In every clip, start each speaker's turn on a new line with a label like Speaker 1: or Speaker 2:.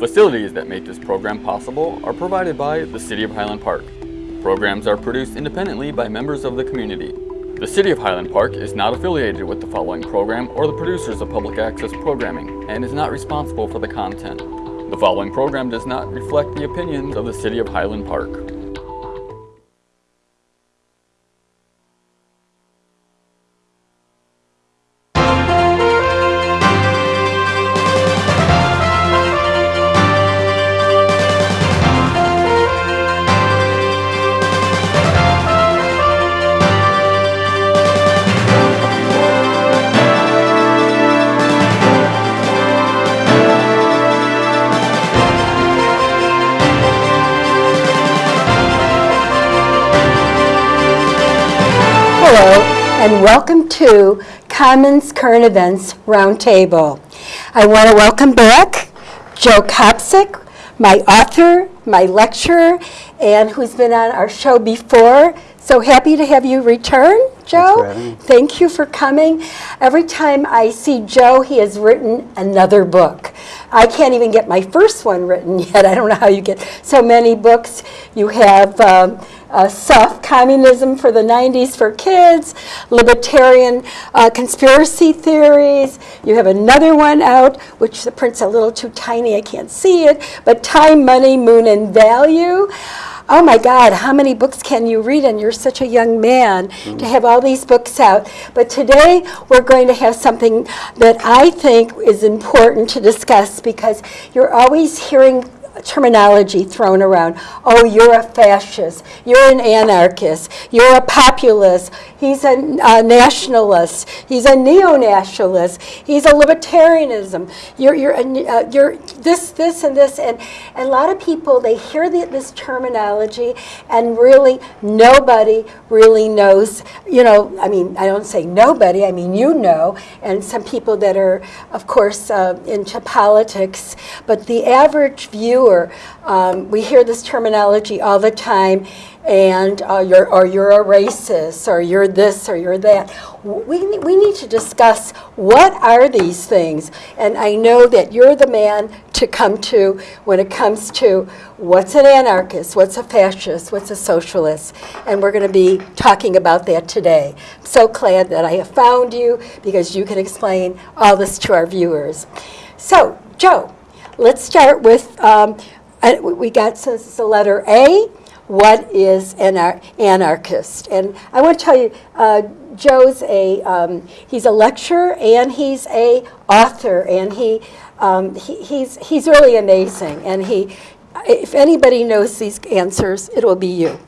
Speaker 1: Facilities that make this program possible are provided by the City of Highland Park. Programs are produced independently by members of the community. The City of Highland Park is not affiliated with the following program or the producers of public access programming and is not responsible for the content. The following program does not reflect the opinions of the City of Highland Park.
Speaker 2: And welcome to Commons Current Events Roundtable. I want to welcome back Joe Kopsick, my author, my lecturer, and who's been on our show before. So happy to have you return, Joe.
Speaker 3: for having me.
Speaker 2: Thank you for coming. Every time I see Joe, he has written another book. I can't even get my first one written yet. I don't know how you get so many books. You have um, uh, Soft Communism for the 90s for Kids, Libertarian uh, Conspiracy Theories. You have another one out, which the print's a little too tiny, I can't see it, but Time, Money, Moon, and Value. Oh my God, how many books can you read? And you're such a young man to have all these books out. But today we're going to have something that I think is important to discuss because you're always hearing terminology thrown around. Oh, you're a fascist. You're an anarchist. You're a populist. He's a, a nationalist. He's a neo-nationalist. He's a libertarianism. You're, you're, uh, you're this, this, and this. And, and a lot of people, they hear the, this terminology and really nobody really knows, you know, I mean, I don't say nobody, I mean you know, and some people that are, of course, uh, into politics, but the average viewer, um, we hear this terminology all the time, and uh, you're, or you're a racist, or you're this, or you're that. We, we need to discuss what are these things, and I know that you're the man to come to when it comes to what's an anarchist, what's a fascist, what's a socialist, and we're going to be talking about that today. I'm so glad that I have found you because you can explain all this to our viewers. So, Joe, let's start with, um, uh, we got the letter A. What is an ar- anarchist? And I want to tell you, uh, Joe's a um, he's a lecturer and he's a author, and he, um, he he's he's really amazing. And he, if anybody knows these answers, it will be you.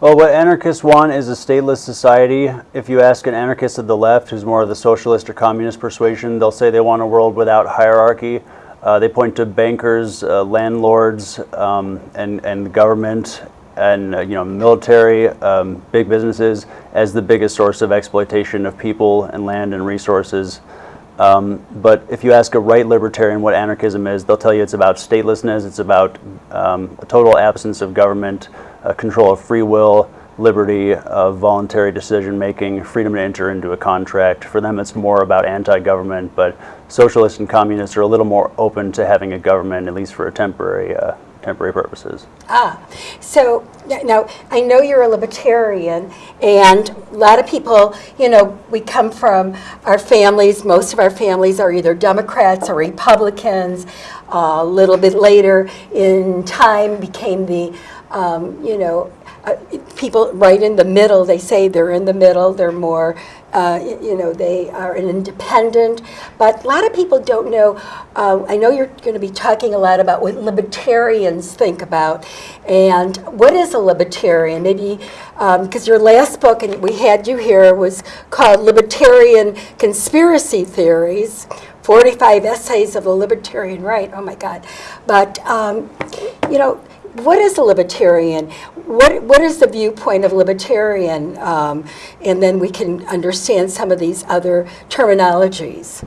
Speaker 3: Well, what anarchists want is a stateless society. If you ask an anarchist of the left, who's more of the socialist or communist persuasion, they'll say they want a world without hierarchy. Uh, they point to bankers, uh, landlords, um, and and government, and uh, you know military, um, big businesses as the biggest source of exploitation of people and land and resources. Um, but if you ask a right libertarian what anarchism is, they'll tell you it's about statelessness, it's about um, a total absence of government, uh, control of free will, liberty, of voluntary decision making, freedom to enter into a contract. For them, it's more about anti government, but socialists and communists are a little more open to having a government, at least for a temporary, uh, temporary purposes.
Speaker 2: Ah, so now I know you're a libertarian, and a lot of people, you know, we come from our families. Most of our families are either Democrats or Republicans. Uh, a little bit later in time, became the, um, you know, uh, people right in the middle. They say they're in the middle. They're more, uh, you know, they are an independent. But a lot of people don't know. Uh, I know you're going to be talking a lot about what libertarians think about, and what is a libertarian? Maybe because your last book, and we had you here, was called Libertarian Conspiracy Theories. 45 essays of the libertarian right. Oh my God. But, um, you know, what is a libertarian? What, what is the viewpoint of libertarian? Um, and then we can understand some of these other terminologies.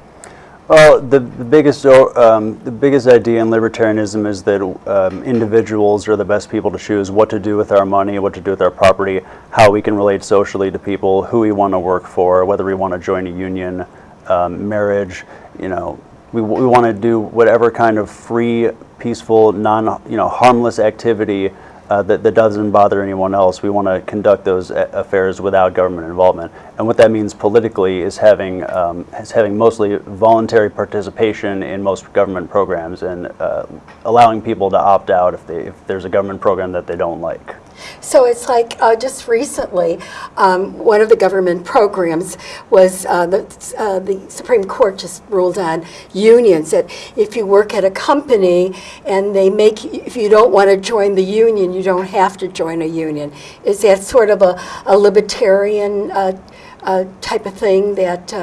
Speaker 3: Well, the, the biggest um, the biggest idea in libertarianism is that um, individuals are the best people to choose what to do with our money, what to do with our property, how we can relate socially to people, who we want to work for, whether we want to join a union, um, marriage, you know, we, we want to do whatever kind of free, peaceful, non, you know, harmless activity uh, that, that doesn't bother anyone else. We want to conduct those a- affairs without government involvement. And what that means politically is having, um, is having mostly voluntary participation in most government programs and uh, allowing people to opt out if, they, if there's a government program that they don't like.
Speaker 2: So it's like uh, just recently, um, one of the government programs was uh, the, uh, the Supreme Court just ruled on unions that if you work at a company and they make, if you don't want to join the union, you don't have to join a union. Is that sort of a, a libertarian uh, uh, type of thing that?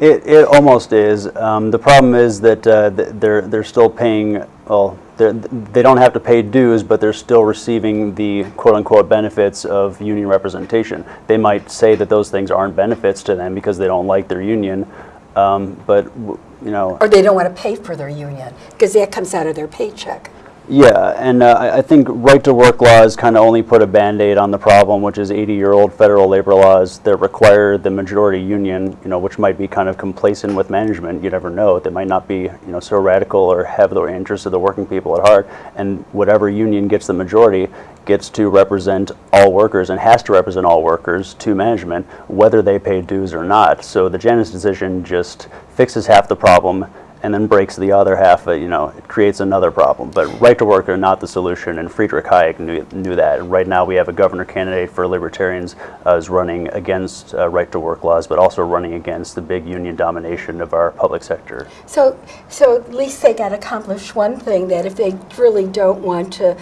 Speaker 3: It, it almost is. Um, the problem is that uh, they're, they're still paying, well, they don't have to pay dues, but they're still receiving the quote-unquote benefits of union representation. They might say that those things aren't benefits to them because they don't like their union, um, but, you know,
Speaker 2: or they don't want to pay for their union because that comes out of their paycheck.
Speaker 3: Yeah, and uh, I think right-to-work laws kind of only put a Band-Aid on the problem, which is 80-year-old federal labor laws that require the majority union, you know, which might be kind of complacent with management. You never know. They might not be, you know, so radical or have the interests of the working people at heart. And whatever union gets the majority gets to represent all workers and has to represent all workers to management, whether they pay dues or not. So the Janus decision just fixes half the problem and then breaks the other half, uh, you know, it creates another problem. But right to work are not the solution, and Friedrich Hayek knew, knew that. And right now we have a governor candidate for libertarians uh, is running against uh, right to work laws, but also running against the big union domination of our public sector.
Speaker 2: So, so at least they got accomplished one thing, that if they really don't want to,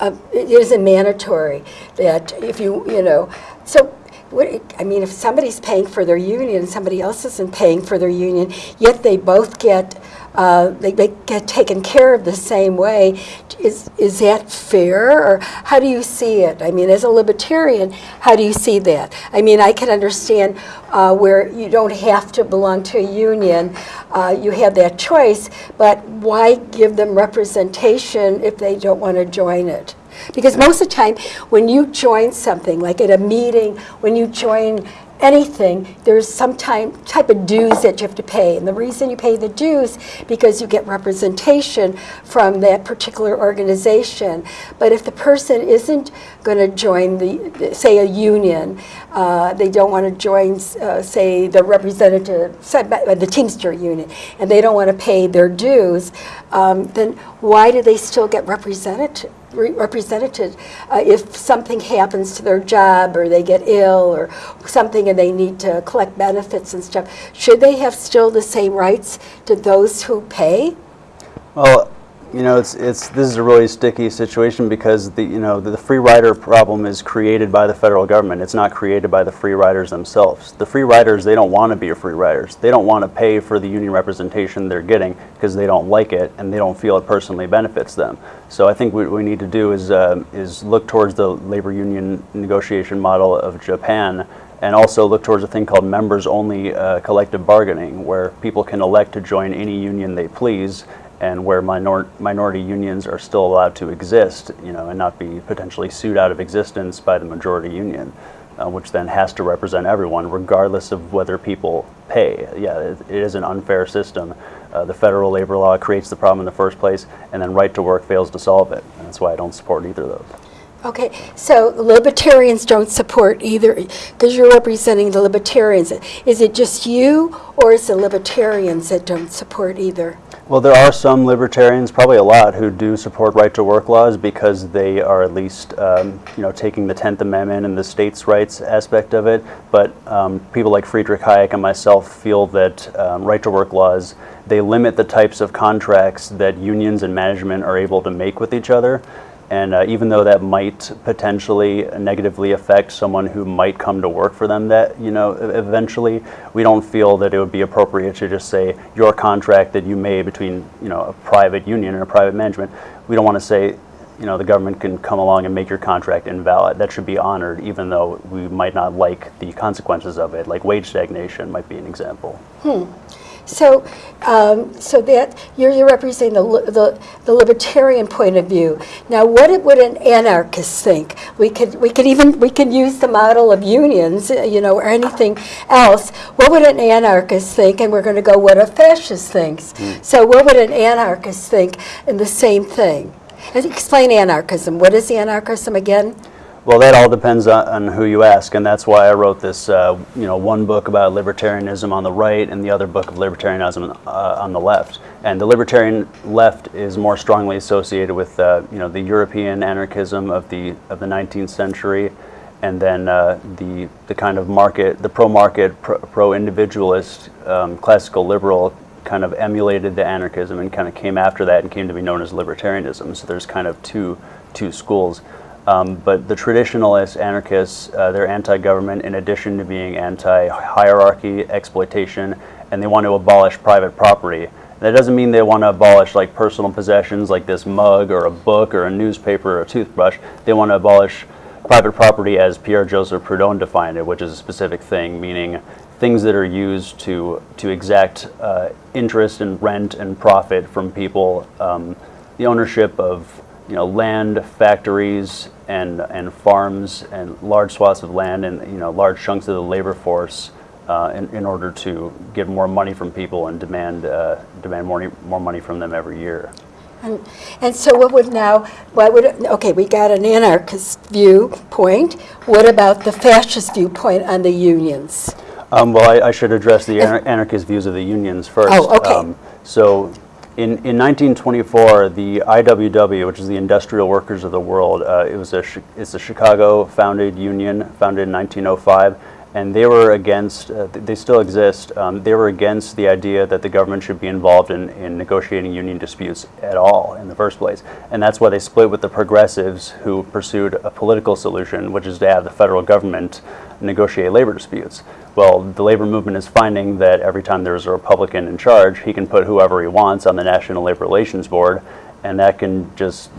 Speaker 2: uh, it isn't mandatory, that if you, you know, so, what, I mean, if somebody's paying for their union and somebody else isn't paying for their union, yet they both get, uh, they, they get taken care of the same way, is, is that fair, or how do you see it? I mean, as a libertarian, how do you see that? I mean, I can understand uh, where you don't have to belong to a union, uh, you have that choice, but why give them representation if they don't want to join it? Because most of the time, when you join something, like at a meeting, when you join anything, there's some time, type of dues that you have to pay. And the reason you pay the dues, because you get representation from that particular organization. But if the person isn't going to join the, say, a union, uh, they don't want to join, uh, say, the representative, the Teamster union, and they don't want to pay their dues, um, then why do they still get represented? Re- represented uh, if something happens to their job or they get ill or something and they need to collect benefits and stuff. Should they have still the same rights to those who pay?
Speaker 3: Well, you know, it's it's this is a really sticky situation because the you know the, free rider problem is created by the federal government. It's not created by the free riders themselves. The free riders they don't want to be free riders. They don't want to pay for the union representation they're getting because they don't like it and they don't feel it personally benefits them. So I think what we need to do is uh, is look towards the labor union negotiation model of Japan and also look towards a thing called members-only uh, collective bargaining, where people can elect to join any union they please, and where minor- minority unions are still allowed to exist, you know, and not be potentially sued out of existence by the majority union, uh, which then has to represent everyone, regardless of whether people pay. Yeah, it, it is an unfair system. Uh, the federal labor law creates the problem in the first place, and then right to work fails to solve it. And that's why I don't support either of those.
Speaker 2: Okay, so libertarians don't support either, because you're representing the libertarians. Is it just you, or is the libertarians that don't support either?
Speaker 3: Well, there are some libertarians, probably a lot, who do support right-to-work laws because they are at least, um, you know, taking the Tenth Amendment and the states' rights aspect of it. But um, people like Friedrich Hayek and myself feel that um, right-to-work laws they limit the types of contracts that unions and management are able to make with each other. And uh, even though that might potentially negatively affect someone who might come to work for them, that you know, eventually, we don't feel that it would be appropriate to just say your contract that you made between you know a private union and a private management. We don't want to say, you know, the government can come along and make your contract invalid. That should be honored, even though we might not like the consequences of it. Like wage stagnation might be an example.
Speaker 2: So, um, so that you're, you're representing the, the, the libertarian point of view. Now, what it- would an anarchist think? We could, we could even, we could use the model of unions, uh, you know, or anything else. What would an anarchist think? And we're going to go what a fascist thinks. So, what would an anarchist think And the same thing? And Explain anarchism. What is anarchism again?
Speaker 3: Well, that all depends on, on who you ask, and that's why I wrote this, uh, you know, one book about libertarianism on the right and the other book of libertarianism uh, on the left. And the libertarian left is more strongly associated with, uh, you know, the European anarchism of the of the 19th century, and then uh, the the kind of market, the pro-market, pro- pro-individualist, um, classical liberal kind of emulated the anarchism and kind of came after that and came to be known as libertarianism. So there's kind of two two schools. Um, but the traditionalist anarchists, uh, they're anti-government in addition to being anti-hierarchy, exploitation, and they want to abolish private property. That doesn't mean they want to abolish like personal possessions like this mug or a book or a newspaper or a toothbrush. They want to abolish private property as Pierre Joseph Proudhon defined it, which is a specific thing, meaning things that are used to to exact uh, interest and rent and profit from people. Um, the ownership of you know land, factories, and and farms, and large swaths of land, and you know large chunks of the labor force. Uh, in, in order to get more money from people and demand uh, demand more more money from them every year.
Speaker 2: And, and so what would now, what would, okay, we got an anarchist viewpoint. What about the fascist viewpoint on the unions?
Speaker 3: Um, well, I, I should address the anar- anarchist views of the unions first.
Speaker 2: Oh, okay.
Speaker 3: so, in, in 1924, the IWW, which is the Industrial Workers of the World, uh, it was a it's a Chicago-founded union, founded in 1905, and they were against. Uh, they still exist. Um, they were against the idea that the government should be involved in, in negotiating union disputes at all in the first place, and that's why they split with the progressives, who pursued a political solution, which is to have the federal government negotiate labor disputes. Well, the labor movement is finding that every time there's a Republican in charge, he can put whoever he wants on the National Labor Relations Board, and that can just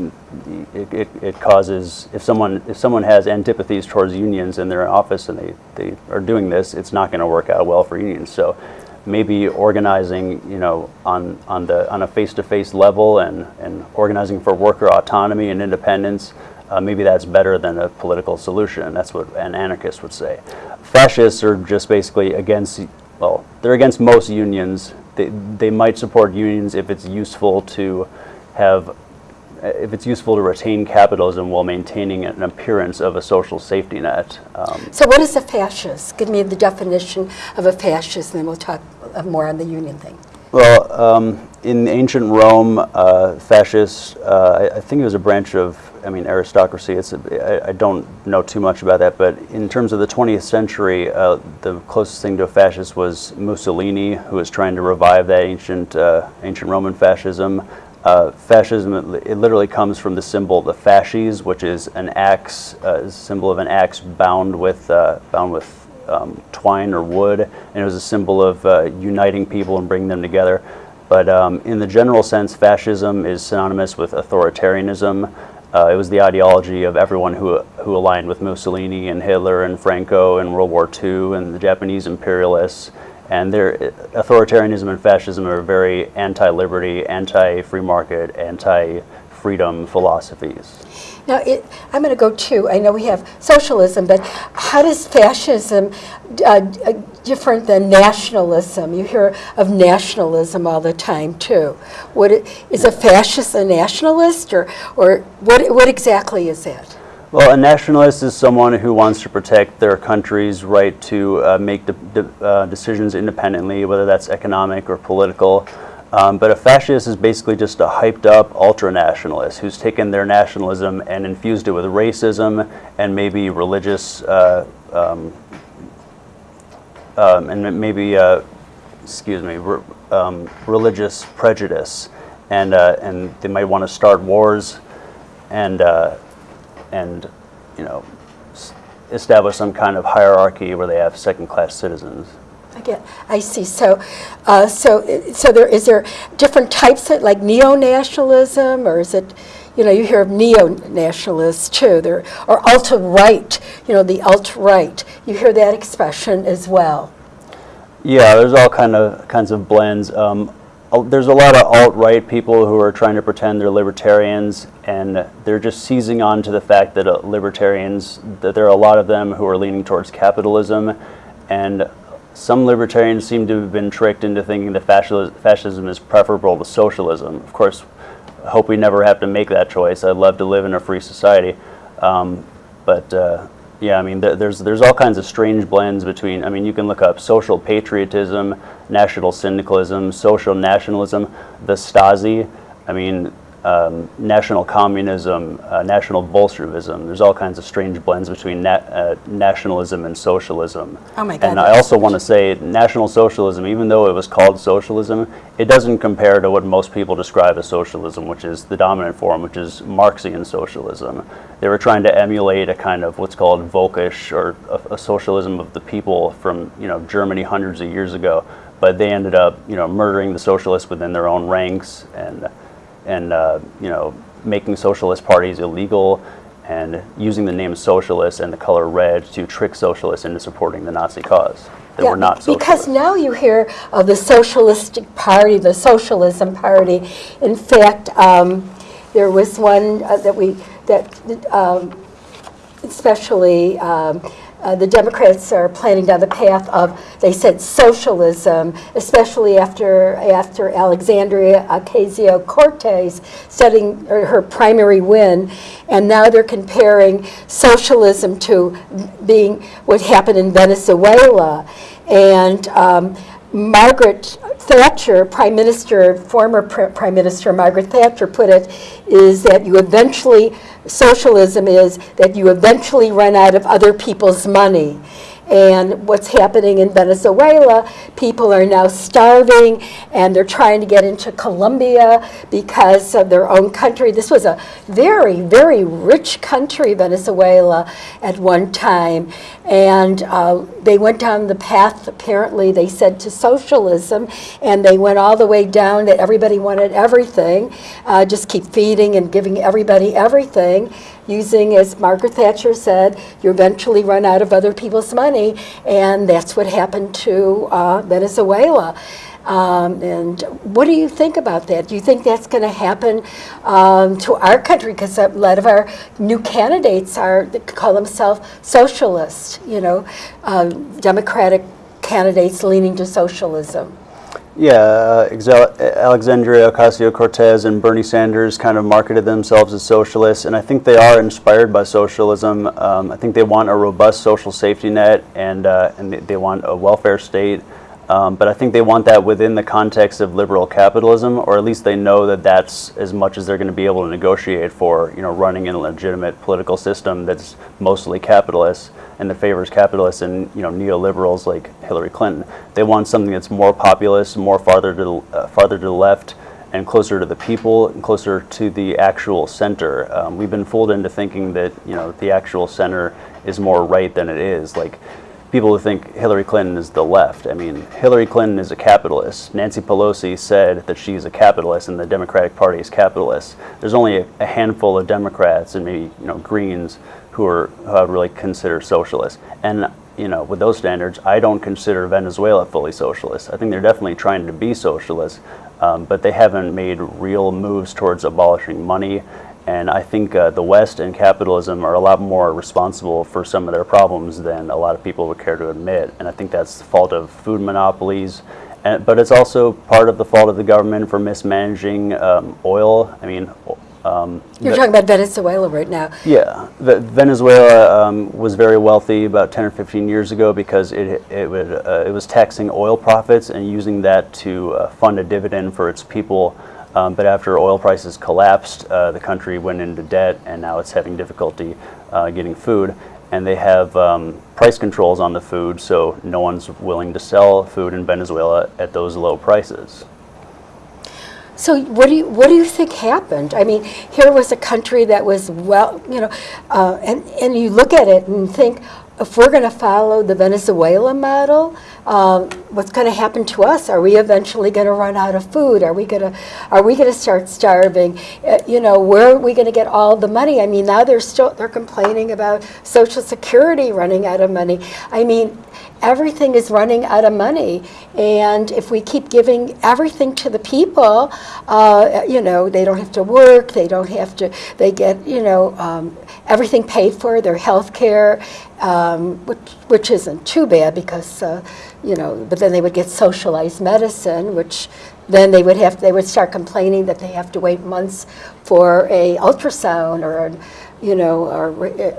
Speaker 3: it, it, it causes if someone if someone has antipathies towards unions in their office and they, they are doing this, it's not going to work out well for unions. So maybe organizing, you know, on on the on a face-to-face level and and organizing for worker autonomy and independence uh, maybe that's better than a political solution. That's what an anarchist would say. Fascists are just basically against, well, they're against most unions. They, they might support unions if it's useful to have, if it's useful to retain capitalism while maintaining an appearance of a social safety net. Um,
Speaker 2: So what is a fascist? Give me the definition of a fascist, and then we'll talk more on the union thing.
Speaker 3: Well, um, in ancient Rome, uh, fascists, uh, I, I think it was a branch of, I mean, aristocracy. It's a, I, I don't know too much about that, but in terms of the 20th century, uh, the closest thing to a fascist was Mussolini, who was trying to revive that ancient, uh, ancient Roman fascism. Uh, fascism, it, it literally comes from the symbol, the fasces, which is an axe, uh, symbol of an axe bound with, uh, bound with um, twine or wood, and it was a symbol of uh, uniting people and bringing them together. But um, in the general sense, fascism is synonymous with authoritarianism. Uh, it was the ideology of everyone who, who aligned with Mussolini and Hitler and Franco in World War II and the Japanese imperialists. And their authoritarianism and fascism are very anti-liberty, anti-free market, anti-freedom philosophies.
Speaker 2: Now, it, I'm going to go to, I know we have socialism, but how does fascism uh, uh, different than nationalism? You hear of nationalism all the time, too. What it, is a fascist a nationalist, or, or what, what exactly is that?
Speaker 3: Well, a nationalist is someone who wants to protect their country's right to uh, make de- de- uh, decisions independently, whether that's economic or political. Um, but a fascist is basically just a hyped up ultra nationalist who's taken their nationalism and infused it with racism and maybe religious, uh, um, um, and maybe, uh, excuse me, re- um, religious prejudice. And, uh, and they might want to start wars and, uh, and you know, s- establish some kind of hierarchy where they have second class citizens.
Speaker 2: I get, I see. So, uh, so, so there is there different types of like neo-nationalism, or is it, you know, you hear of neo-nationalists too, there, or alt-right, you know, the alt-right. You hear that expression as well.
Speaker 3: Yeah, there's all kind of kinds of blends. Um, there's a lot of alt-right people who are trying to pretend they're libertarians, and they're just seizing on to the fact that uh, libertarians, that there are a lot of them who are leaning towards capitalism, and some libertarians seem to have been tricked into thinking that fasci- fascism is preferable to socialism. Of course, I hope we never have to make that choice. I'd love to live in a free society. Um, but uh, yeah, I mean, th- there's there's all kinds of strange blends between. I mean, you can look up social patriotism, national syndicalism, social nationalism, the Stasi. I mean, um, national communism, uh, national Bolshevism. There's all kinds of strange blends between na- uh, nationalism and socialism.
Speaker 2: Oh my God,
Speaker 3: And I also want to say, National Socialism, even though it was called socialism, it doesn't compare to what most people describe as socialism, which is the dominant form, which is Marxian socialism. They were trying to emulate a kind of what's called Volkisch or a, a socialism of the people from you know Germany hundreds of years ago, but they ended up you know murdering the socialists within their own ranks and and uh, you know making socialist parties illegal and using the name socialist and the color red to trick socialists into supporting the Nazi cause. That
Speaker 2: Yeah,
Speaker 3: were not
Speaker 2: be- Because now you hear of the Socialistic Party, the Socialism Party. In fact, um, there was one uh, that we, that um, especially um, uh, the Democrats are planning down the path of, they said socialism, especially after, after Alexandria Ocasio-Cortez setting her primary win. And now they're comparing socialism to being what happened in Venezuela. And um, Margaret Thatcher, Prime Minister, former Pr- Prime Minister Margaret Thatcher put it, is that you eventually, socialism is that you eventually run out of other people's money. And what's happening in Venezuela, people are now starving and they're trying to get into Colombia because of their own country. This was a very, very rich country, Venezuela, at one time. And uh, they went down the path, apparently, they said, to socialism. And they went all the way down that everybody wanted everything, uh, just keep feeding and giving everybody everything using, as Margaret Thatcher said, you eventually run out of other people's money, and that's what happened to uh, Venezuela. Um, and what do you think about that? Do you think that's going to happen um, to our country? Because a lot of our new candidates are call themselves socialists, you know, um, Democratic candidates leaning to socialism.
Speaker 3: Yeah, uh, Alexandria Ocasio-Cortez and Bernie Sanders kind of marketed themselves as socialists, and I think they are inspired by socialism. Um, I think they want a robust social safety net, and uh, and they, they want a welfare state. Um, but I think they want that within the context of liberal capitalism, or at least they know that that's as much as they're going to be able to negotiate for, you know, running in a legitimate political system that's mostly capitalist and that favors capitalists and you know neoliberals like Hillary Clinton. They want something that's more populist, more farther to the, uh, farther to the left, and closer to the people, and closer to the actual center. Um, we've been fooled into thinking that you know the actual center is more right than it is. Like people who think Hillary Clinton is the left. I mean, Hillary Clinton is a capitalist. Nancy Pelosi said that she's a capitalist and the Democratic Party is capitalist. There's only a, a handful of Democrats and maybe you know Greens who are who I really consider socialists. And you know, with those standards, I don't consider Venezuela fully socialist. I think they're definitely trying to be socialist, um, but they haven't made real moves towards abolishing money. And I think uh, the West and capitalism are a lot more responsible for some of their problems than a lot of people would care to admit. And I think that's the fault of food monopolies. And, but it's also part of the fault of the government for mismanaging um, oil. I mean, um,
Speaker 2: You're talking about Venezuela right now.
Speaker 3: yeah, Ve- Venezuela um, was very wealthy about 10 or 15 years ago because it it, would, uh, it was taxing oil profits and using that to uh, fund a dividend for its people. Um, but after oil prices collapsed, uh, the country went into debt, and now it's having difficulty uh, getting food. And they have um, price controls on the food, so no one's willing to sell food in Venezuela at those low prices.
Speaker 2: So what do you what do you think happened? I mean, here was a country that was well, you know, uh, and and you look at it and think, if we're going to follow the Venezuela model, um, what's going to happen to us? Are we eventually going to run out of food? Are we going to are we going to start starving? Uh, you know, where are we going to get all the money? I mean, now they're still they're complaining about Social Security running out of money. I mean, everything is running out of money. And if we keep giving everything to the people, uh, you know, they don't have to work, they don't have to, they get, you know, um, everything paid for, their health care, um, which, which isn't too bad because, uh, you know, but then they would get socialized medicine, which then they would have, they would start complaining that they have to wait months for a ultrasound or, a, you know, or,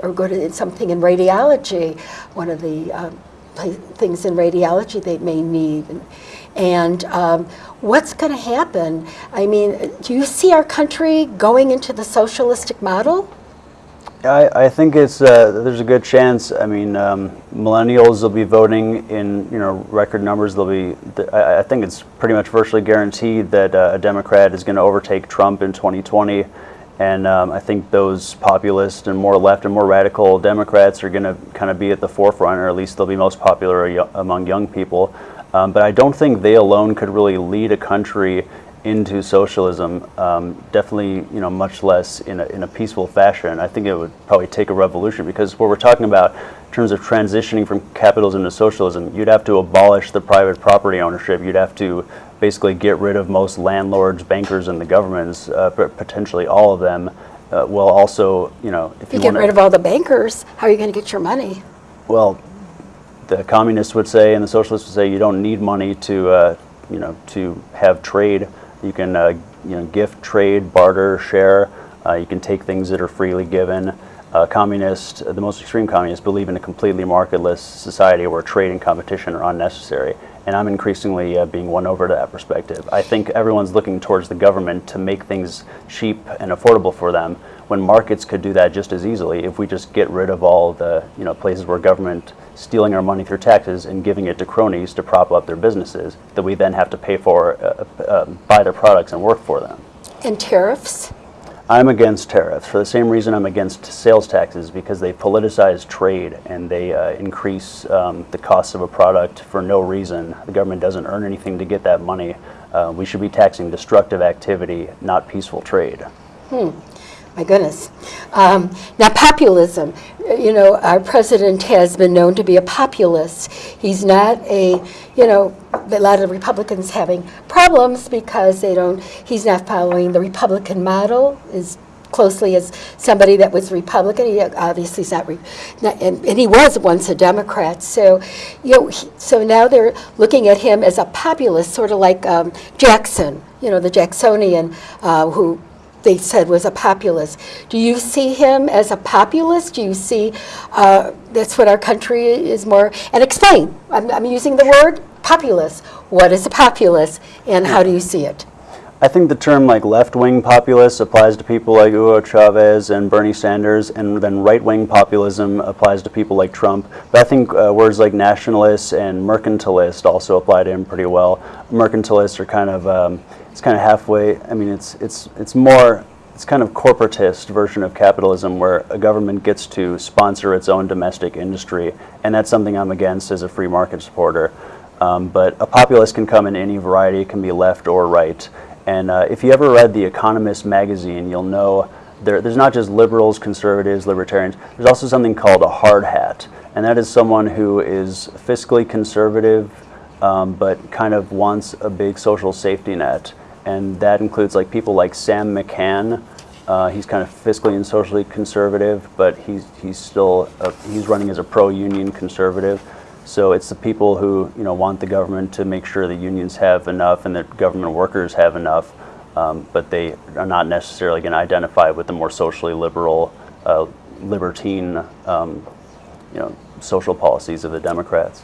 Speaker 2: or go to something in radiology. One of the um, things in radiology they may need. And, and um, what's going to happen? I mean, do you see our country going into the socialistic model?
Speaker 3: I, I think it's uh, there's a good chance. I mean, um, millennials will be voting in you know record numbers. They'll be. I, I think it's pretty much virtually guaranteed that uh, a Democrat is going to overtake Trump in 2020. And um, I think those populist and more left and more radical Democrats are going to kind of be at the forefront, or at least they'll be most popular among young people. Um, but I don't think they alone could really lead a country into socialism. Um, definitely, you know, much less in a, in a peaceful fashion. I think it would probably take a revolution because what we're talking about in terms of transitioning from capitalism to socialism, you'd have to abolish the private property ownership. You'd have to basically get rid of most landlords, bankers, and the governments, uh, potentially all of them. Uh, will also, you know,
Speaker 2: if you, you get rid of all the bankers, how are you going to get your money?
Speaker 3: Well, the communists would say, and the socialists would say, you don't need money to, uh, you know, to have trade. You can, uh, you know, gift, trade, barter, share. Uh, you can take things that are freely given. Uh, communists, the most extreme communists, believe in a completely marketless society where trade and competition are unnecessary and I'm increasingly uh, being won over to that perspective. I think everyone's looking towards the government to make things cheap and affordable for them when markets could do that just as easily if we just get rid of all the you know places where government stealing our money through taxes and giving it to cronies to prop up their businesses that we then have to pay for, uh, uh, buy their products and work for them.
Speaker 2: And tariffs?
Speaker 3: I'm against tariffs for the same reason I'm against sales taxes because they politicize trade and they uh, increase um, the cost of a product for no reason. The government doesn't earn anything to get that money. Uh, we should be taxing destructive activity, not peaceful trade.
Speaker 2: Hmm. My goodness. Um, now, populism. You know, our president has been known to be a populist. He's not a, you know, a lot of Republicans having problems because they don't, he's not following the Republican model as closely as somebody that was Republican. He obviously is not, not and, and, he was once a Democrat. So, you know, he, so now they're looking at him as a populist, sort of like um, Jackson, you know, the Jacksonian uh, who they said was a populist. Do you see him as a populist? Do you see uh, that's what our country is more? And explain. I'm, I'm using the word populist. What is a populist, and how do you see it?
Speaker 3: I think the term like left-wing populist applies to people like Hugo Chavez and Bernie Sanders, and then right-wing populism applies to people like Trump. But I think uh, words like nationalist and mercantilist also apply to him pretty well. Mercantilists are kind of um, it's kind of halfway. I mean, it's it's it's more it's kind of corporatist version of capitalism where a government gets to sponsor its own domestic industry, and that's something I'm against as a free market supporter. Um, but a populist can come in any variety; it can be left or right. And uh, if you ever read The Economist magazine, you'll know there, there's not just liberals, conservatives, libertarians. There's also something called a hard hat, and that is someone who is fiscally conservative, um, but kind of wants a big social safety net and that includes like people like Sam McCann. Uh, he's kind of fiscally and socially conservative, but he's he's still a, he's running as a pro-union conservative. So it's the people who you know want the government to make sure the unions have enough and that government workers have enough, um, but they are not necessarily going to identify with the more socially liberal, uh, libertine, um, you know, social policies of the Democrats.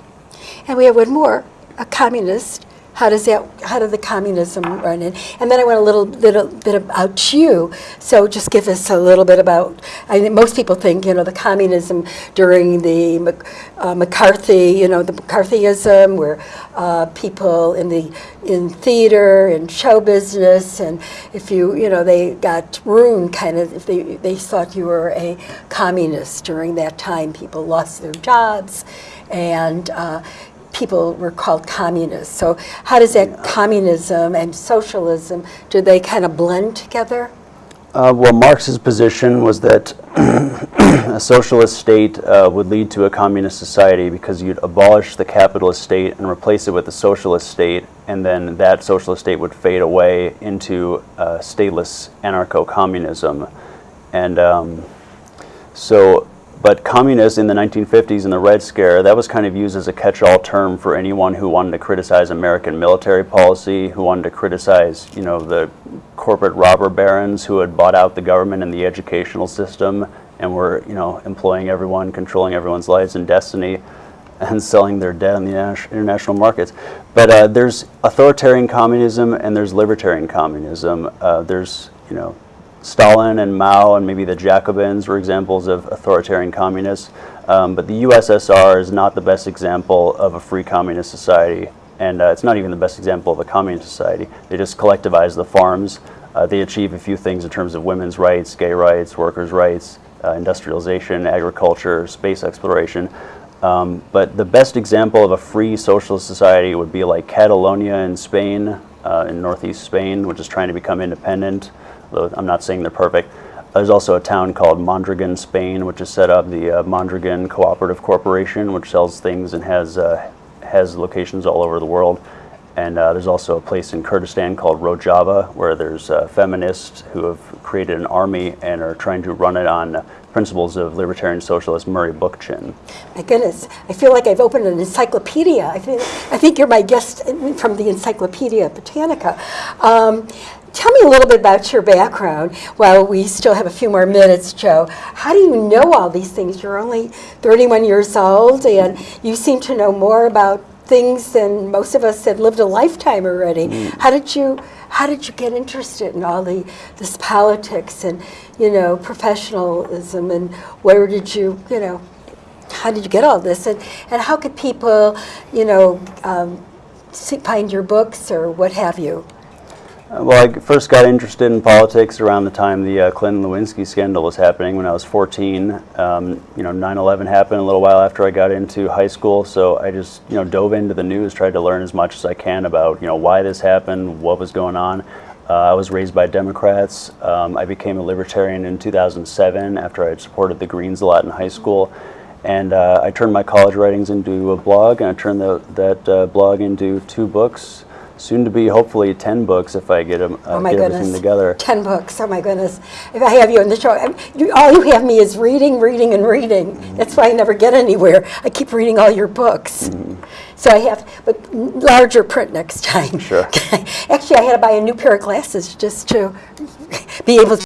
Speaker 2: And we have one more, a communist how does that, how did the communism run in? And then I went a little, little bit about you. So just give us a little bit about, I think most people think, you know, the communism during the uh, McCarthy, you know, the McCarthyism where uh, people in the, in theater and show business and if you, you know, they got ruined kind of, if they, they thought you were a communist during that time, people lost their jobs and uh, people were called communists. So how does that communism and socialism, do they kind of blend together?
Speaker 3: Uh, well, Marx's position was that a socialist state uh, would lead to a communist society because you'd abolish the capitalist state and replace it with a socialist state, and then that socialist state would fade away into uh, stateless anarcho-communism. And um, so, but communists in the 1950s and the Red Scare, that was kind of used as a catch-all term for anyone who wanted to criticize American military policy, who wanted to criticize, you know, the corporate robber barons who had bought out the government and the educational system and were, you know, employing everyone, controlling everyone's lives and destiny and selling their debt on the international markets. But uh, there's authoritarian communism and there's libertarian communism. Uh, there's, you know, Stalin and Mao and maybe the Jacobins were examples of authoritarian communists. Um, but the USSR is not the best example of a free communist society. And uh, it's not even the best example of a communist society. They just collectivize the farms. Uh, they achieve a few things in terms of women's rights, gay rights, workers' rights, uh, industrialization, agriculture, space exploration. Um, but the best example of a free socialist society would be like Catalonia in Spain, uh, in northeast Spain, which is trying to become independent. Though I'm not saying they're perfect. There's also a town called Mondragon, Spain, which is set up the uh, Mondragon Cooperative Corporation, which sells things and has uh, has locations all over the world. And uh, there's also a place in Kurdistan called Rojava, where there's uh, feminists who have created an army and are trying to run it on uh, principles of libertarian socialist Murray Bookchin.
Speaker 2: My goodness, I feel like I've opened an encyclopedia. I think, I think you're my guest from the Encyclopedia Britannica. Um, tell me a little bit about your background while we still have a few more minutes, Joe. How do you know all these things? You're only 31 years old and you seem to know more about things than most of us that lived a lifetime already. How did you how did you get interested in all the this politics and you know professionalism and where did you you know how did you get all this and and how could people you know um, see, find your books or what have you?
Speaker 3: Well, I first got interested in politics around the time the uh, Clinton Lewinsky scandal was happening when I was 14. Um, you know, 9/11 happened a little while after I got into high school, so I just you know dove into the news, tried to learn as much as I can about you know why this happened, what was going on. Uh, I was raised by Democrats. Um, I became a libertarian in 2007 after I had supported the Greens a lot in high school. And uh, I turned my college writings into a blog, and I turned the, that uh, blog into two books, soon to be hopefully 10 books if I get, 'em, uh,
Speaker 2: Oh my
Speaker 3: get
Speaker 2: goodness.
Speaker 3: everything together.
Speaker 2: 10 books, oh my goodness. If I have you on the show, you, all you have me is reading, reading, and reading.
Speaker 3: Mm-hmm.
Speaker 2: That's why I never get anywhere. I keep reading all your books. So I have, but larger print next time.
Speaker 3: Sure.
Speaker 2: Actually, I had to buy a new pair of glasses just to be able to